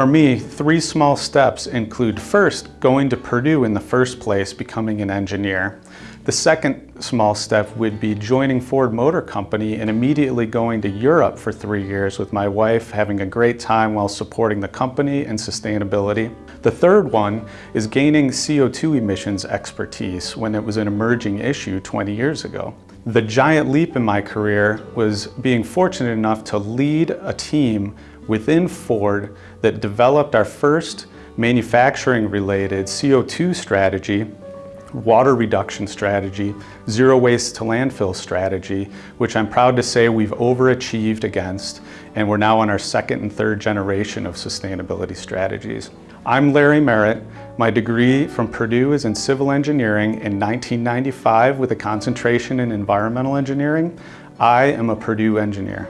For me, three small steps include first, going to Purdue in the first place, becoming an engineer. The second small step would be joining Ford Motor Company and immediately going to Europe for three years with my wife, having a great time while supporting the company and sustainability. The third one is gaining CO2 emissions expertise when it was an emerging issue 20 years ago. The giant leap in my career was being fortunate enough to lead a team within Ford that developed our first manufacturing related CO2 strategy water reduction strategy, zero waste to landfill strategy, which I'm proud to say we've overachieved against, and we're now on our second and third generation of sustainability strategies. I'm Larry Merritt. My degree from Purdue is in civil engineering in 1995 with a concentration in environmental engineering. I am a Purdue engineer.